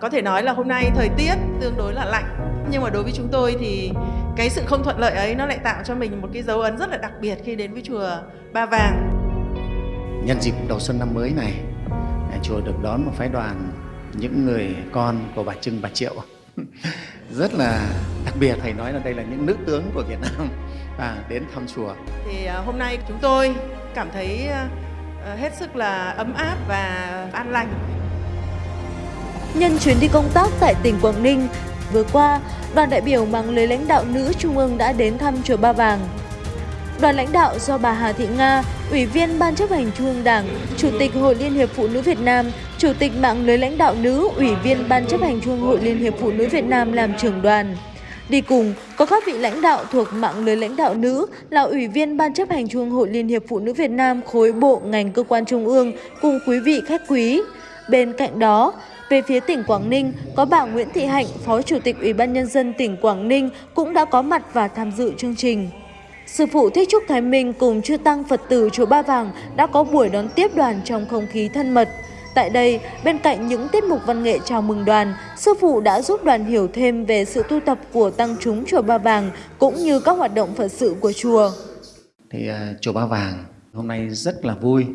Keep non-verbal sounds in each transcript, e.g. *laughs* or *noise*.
Có thể nói là hôm nay thời tiết tương đối là lạnh nhưng mà đối với chúng tôi thì cái sự không thuận lợi ấy nó lại tạo cho mình một cái dấu ấn rất là đặc biệt khi đến với chùa Ba Vàng. Nhân dịp đầu xuân năm mới này, à, chùa được đón một phái đoàn những người con của bà Trưng, bà Triệu *laughs* rất là đặc biệt thầy nói là đây là những nữ tướng của Việt Nam và *laughs* đến thăm chùa. Thì à, hôm nay chúng tôi cảm thấy à, hết sức là ấm áp và an lành Nhân chuyến đi công tác tại tỉnh Quảng Ninh, vừa qua, đoàn đại biểu mạng lưới lãnh đạo nữ Trung ương đã đến thăm chùa Ba Vàng. Đoàn lãnh đạo do bà Hà Thị Nga, Ủy viên Ban chấp hành Trung ương Đảng, Chủ tịch Hội Liên hiệp Phụ nữ Việt Nam, Chủ tịch mạng lưới lãnh đạo nữ, Ủy viên Ban chấp hành Trung ương Hội Liên hiệp Phụ nữ Việt Nam làm trưởng đoàn. Đi cùng có các vị lãnh đạo thuộc mạng lưới lãnh đạo nữ là Ủy viên Ban chấp hành Trung ương Hội Liên hiệp Phụ nữ Việt Nam khối bộ ngành cơ quan trung ương cùng quý vị khách quý. Bên cạnh đó, về phía tỉnh Quảng Ninh, có bà Nguyễn Thị Hạnh, Phó Chủ tịch Ủy ban Nhân dân tỉnh Quảng Ninh cũng đã có mặt và tham dự chương trình. Sư phụ Thích Trúc Thái Minh cùng chư tăng Phật tử Chùa Ba Vàng đã có buổi đón tiếp đoàn trong không khí thân mật. Tại đây, bên cạnh những tiết mục văn nghệ chào mừng đoàn, sư phụ đã giúp đoàn hiểu thêm về sự tu tập của tăng chúng Chùa Ba Vàng cũng như các hoạt động Phật sự của chùa. Thì uh, Chùa Ba Vàng hôm nay rất là vui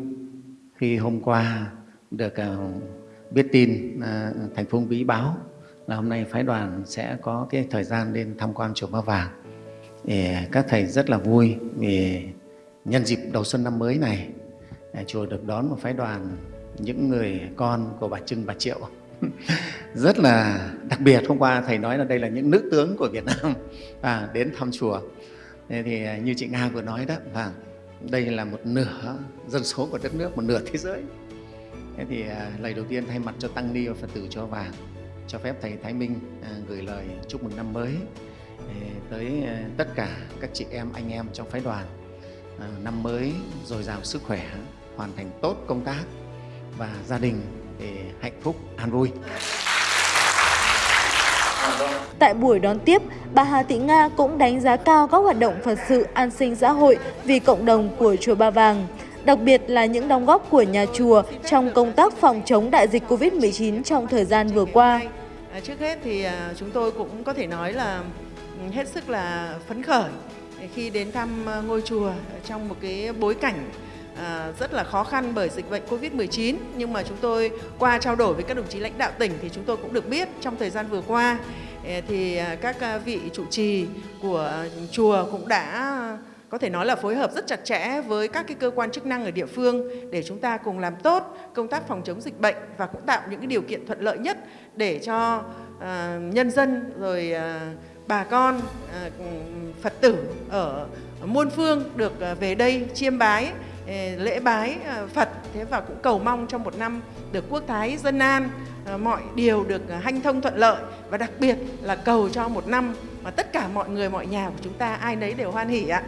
khi hôm qua được uh, biết tin à, thành phố Bí báo là hôm nay phái đoàn sẽ có cái thời gian lên tham quan chùa Ba Vàng. Thì à, các thầy rất là vui vì nhân dịp đầu xuân năm mới này à, chùa được đón một phái đoàn những người con của bà Trưng, bà Triệu *laughs* rất là đặc biệt. Hôm qua thầy nói là đây là những nữ tướng của Việt Nam *laughs* à, đến thăm chùa. Thế thì à, như chị Nga vừa nói đó, và đây là một nửa dân số của đất nước, một nửa thế giới Thế thì à, lời đầu tiên thay mặt cho Tăng Ni và Phật tử cho vàng cho phép Thầy Thái Minh à, gửi lời chúc mừng năm mới à, tới tất cả các chị em, anh em trong phái đoàn. Năm mới dồi dào sức khỏe, hoàn thành tốt công tác và gia đình để hạnh phúc, an vui. Tại buổi đón tiếp, bà Hà Thị Nga cũng đánh giá cao các hoạt động Phật sự an sinh xã hội vì cộng đồng của Chùa Ba Vàng đặc biệt là những đóng góp của nhà chùa trong công tác phòng chống đại dịch Covid-19 trong thời gian vừa qua. À, trước hết thì à, chúng tôi cũng có thể nói là ừ, hết sức là phấn khởi khi đến thăm à, ngôi chùa trong một cái bối cảnh rất là khó khăn bởi dịch bệnh Covid-19 nhưng mà chúng tôi qua trao đổi với các đồng chí lãnh đạo tỉnh thì chúng tôi cũng được biết trong thời gian vừa qua thì các vị trụ trì của chùa cũng đã có thể nói là phối hợp rất chặt chẽ với các cái cơ quan chức năng ở địa phương để chúng ta cùng làm tốt công tác phòng chống dịch bệnh và cũng tạo những cái điều kiện thuận lợi nhất để cho uh, nhân dân rồi uh, bà con uh, Phật tử ở muôn phương được uh, về đây chiêm bái lễ bái Phật. Thế và cũng cầu mong trong một năm được quốc thái dân an mọi điều được hanh thông thuận lợi. Và đặc biệt là cầu cho một năm mà tất cả mọi người mọi nhà của chúng ta ai nấy đều hoan hỉ ạ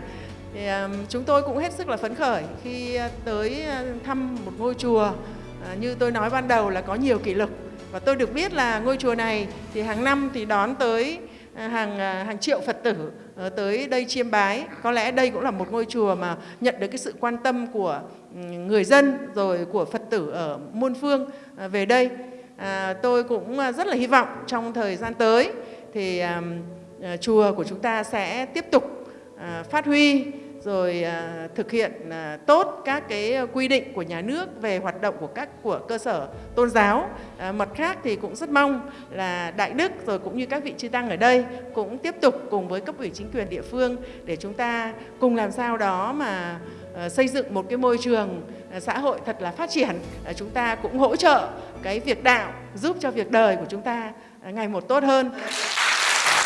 thì um, chúng tôi cũng hết sức là phấn khởi khi à, tới à, thăm một ngôi chùa uh, như tôi nói ban đầu là có nhiều kỷ lục và tôi được biết là ngôi chùa này thì hàng năm thì đón tới hàng hàng triệu Phật tử ờ, tới đây chiêm bái. Có lẽ đây cũng là một ngôi chùa mà nhận được cái sự quan tâm của người dân rồi của Phật tử ở muôn phương về đây. À, tôi cũng rất là hy vọng trong thời gian tới thì à, chùa của chúng ta sẽ tiếp tục À, phát huy, rồi à, thực hiện à, tốt các cái quy định của nhà nước về hoạt động của các, của cơ sở tôn giáo. Mặt khác thì cũng rất mong là Đại Đức rồi cũng như các vị chư tăng ở đây cũng tiếp tục cùng với cấp ủy chính quyền địa phương để chúng ta cùng làm sao đó mà xây dựng một cái môi trường xã hội thật là phát triển. Chúng ta cũng hỗ trợ cái việc đạo, giúp cho việc đời của chúng ta ngày một tốt hơn.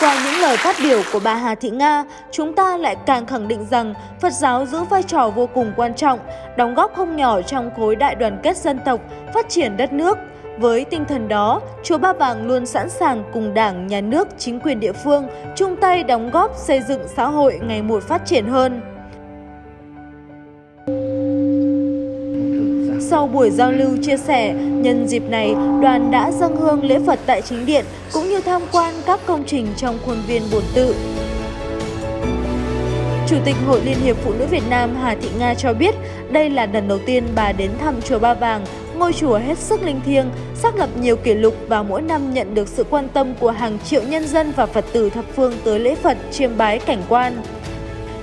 Qua những lời phát biểu của bà Hà Thị Nga, chúng ta lại càng khẳng định rằng Phật giáo giữ vai trò vô cùng quan trọng, đóng góp không nhỏ trong khối đại đoàn kết dân tộc, phát triển đất nước. Với tinh thần đó, Chùa Ba Vàng luôn sẵn sàng cùng Đảng, Nhà nước, chính quyền địa phương chung tay đóng góp xây dựng xã hội ngày một phát triển hơn. Sau buổi giao lưu chia sẻ, nhân dịp này, đoàn đã dâng hương lễ Phật tại chính điện cũng như tham quan các công trình trong khuôn viên bổn tự. Chủ tịch Hội Liên hiệp Phụ nữ Việt Nam Hà Thị Nga cho biết đây là lần đầu tiên bà đến thăm Chùa Ba Vàng ngôi chùa hết sức linh thiêng, xác lập nhiều kỷ lục và mỗi năm nhận được sự quan tâm của hàng triệu nhân dân và Phật tử thập phương tới lễ Phật chiêm bái cảnh quan.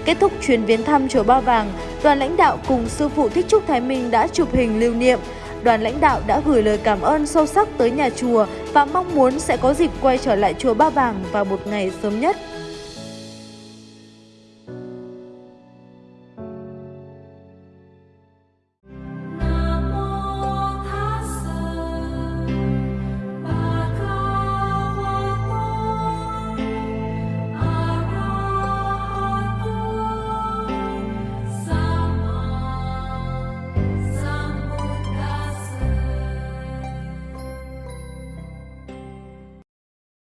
Kết thúc chuyến viếng thăm chùa Ba Vàng, đoàn lãnh đạo cùng sư phụ Thích Trúc Thái Minh đã chụp hình lưu niệm. Đoàn lãnh đạo đã gửi lời cảm ơn sâu sắc tới nhà chùa và mong muốn sẽ có dịp quay trở lại chùa Ba Vàng vào một ngày sớm nhất.